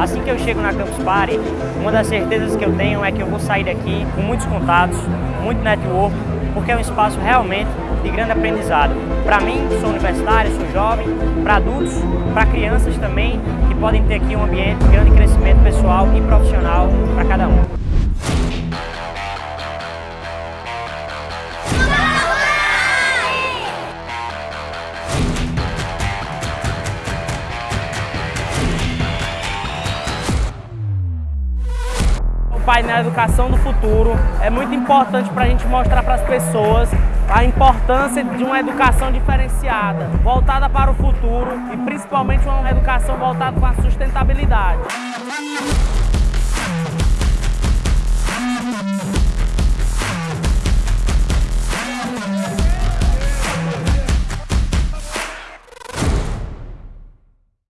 Assim que eu chego na Campus Party, uma das certezas que eu tenho é que eu vou sair daqui com muitos contatos, muito network, porque é um espaço realmente de grande aprendizado. Para mim, sou universitário, sou jovem, para adultos, para crianças também, que podem ter aqui um ambiente de grande crescimento pessoal e profissional painel Educação do Futuro é muito importante para a gente mostrar para as pessoas a importância de uma educação diferenciada, voltada para o futuro e principalmente uma educação voltada para a sustentabilidade.